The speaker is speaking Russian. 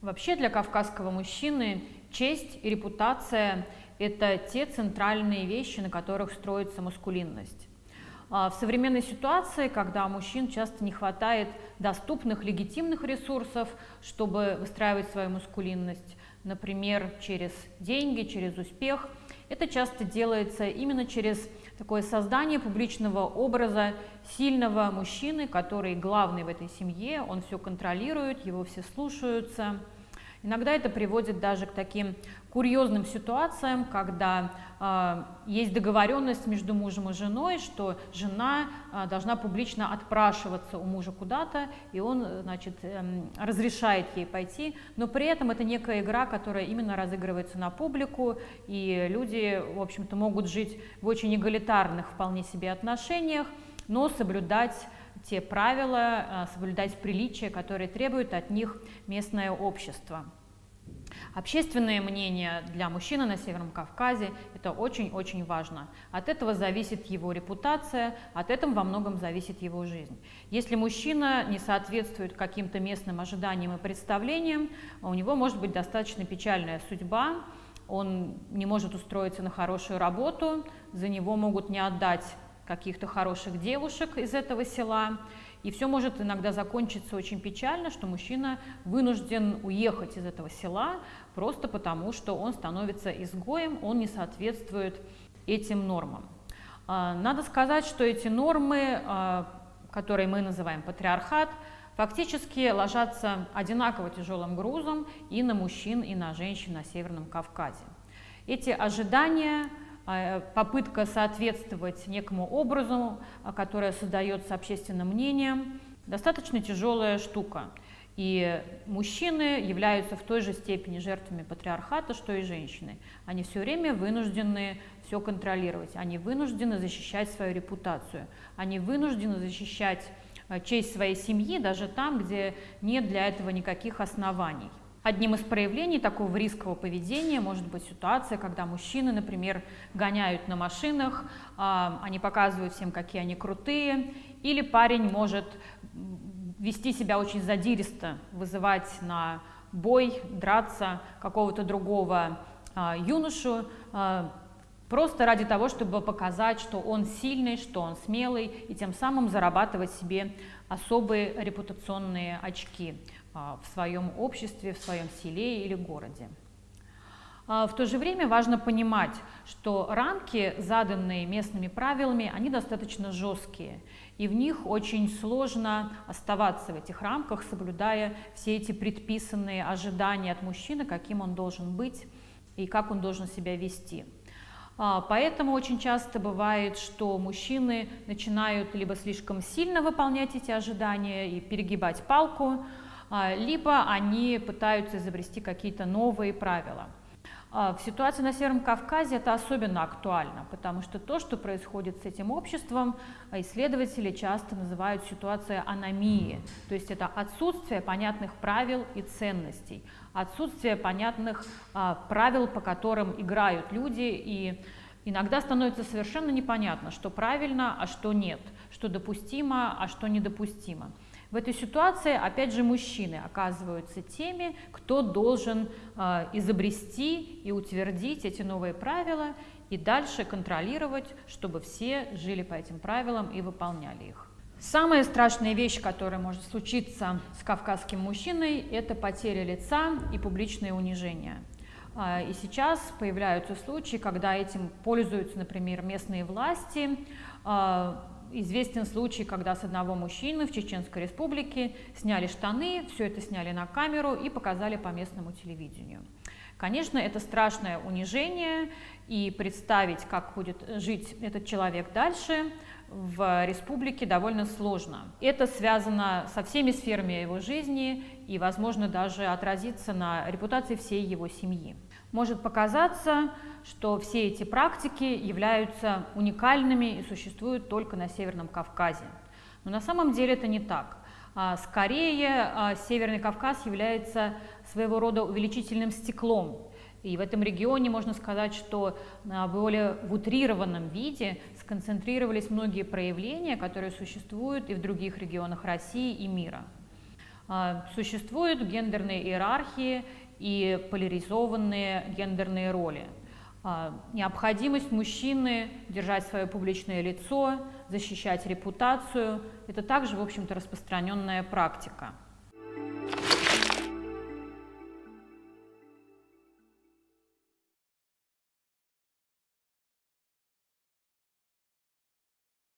Вообще для кавказского мужчины честь и репутация – это те центральные вещи, на которых строится маскулинность. А в современной ситуации, когда мужчин часто не хватает доступных легитимных ресурсов, чтобы выстраивать свою маскулинность, например, через деньги, через успех, это часто делается именно через такое создание публичного образа сильного мужчины, который главный в этой семье, он все контролирует, его все слушаются – Иногда это приводит даже к таким курьезным ситуациям, когда э, есть договоренность между мужем и женой, что жена э, должна публично отпрашиваться у мужа куда-то, и он значит, э, разрешает ей пойти, но при этом это некая игра, которая именно разыгрывается на публику, и люди, в общем-то, могут жить в очень эгалитарных вполне себе отношениях, но соблюдать те правила, а, соблюдать приличия, которые требует от них местное общество. Общественное мнение для мужчины на Северном Кавказе – это очень-очень важно. От этого зависит его репутация, от этого во многом зависит его жизнь. Если мужчина не соответствует каким-то местным ожиданиям и представлениям, у него может быть достаточно печальная судьба, он не может устроиться на хорошую работу, за него могут не отдать каких-то хороших девушек из этого села. И все может иногда закончиться очень печально, что мужчина вынужден уехать из этого села просто потому, что он становится изгоем, он не соответствует этим нормам. А, надо сказать, что эти нормы, а, которые мы называем патриархат, фактически ложатся одинаково тяжелым грузом и на мужчин, и на женщин на Северном Кавказе. Эти ожидания попытка соответствовать некому образу, а, которое создается общественным мнением, достаточно тяжелая штука. И мужчины являются в той же степени жертвами патриархата, что и женщины. Они все время вынуждены все контролировать, они вынуждены защищать свою репутацию, они вынуждены защищать а, честь своей семьи даже там, где нет для этого никаких оснований. Одним из проявлений такого рискового поведения может быть ситуация, когда мужчины, например, гоняют на машинах, а, они показывают всем, какие они крутые, или парень может вести себя очень задиристо, вызывать на бой, драться какого-то другого а, юношу, а, просто ради того, чтобы показать, что он сильный, что он смелый, и тем самым зарабатывать себе особые репутационные очки. А, в своем обществе, в своем селе или городе. А, в то же время важно понимать, что рамки, заданные местными правилами, они достаточно жесткие, и в них очень сложно оставаться в этих рамках, соблюдая все эти предписанные ожидания от мужчины, каким он должен быть и как он должен себя вести. А, поэтому очень часто бывает, что мужчины начинают либо слишком сильно выполнять эти ожидания и перегибать палку, либо они пытаются изобрести какие-то новые правила. А, в ситуации на Северном Кавказе это особенно актуально, потому что то, что происходит с этим обществом, а, исследователи часто называют ситуацией аномии, то есть это отсутствие понятных правил и ценностей, отсутствие понятных правил, по которым играют люди, и иногда становится совершенно непонятно, что правильно, а что нет, что допустимо, а что недопустимо. В этой ситуации, опять же, мужчины оказываются теми, кто должен э, изобрести и утвердить эти новые правила и дальше контролировать, чтобы все жили по этим правилам и выполняли их. Самая страшная вещь, которая может случиться с кавказским мужчиной, это потеря лица и публичное унижение. А, и сейчас появляются случаи, когда этим пользуются, например, местные власти, а, известен случай, когда с одного мужчины в Чеченской республике сняли штаны, все это сняли на камеру и показали по местному телевидению. Конечно, это страшное унижение, и представить, как будет жить этот человек дальше, в республике довольно сложно. Это связано со всеми сферами его жизни и, возможно, даже отразится на репутации всей его семьи. Может показаться, что все эти практики являются уникальными и существуют только на Северном Кавказе. Но на самом деле это не так. А, скорее, а, Северный Кавказ является своего рода увеличительным стеклом. И в этом регионе можно сказать, что более в утрированном виде сконцентрировались многие проявления, которые существуют и в других регионах России и мира. А, существуют гендерные иерархии и поляризованные гендерные роли. Необходимость мужчины держать свое публичное лицо, защищать репутацию – это также, в общем-то, распространенная практика.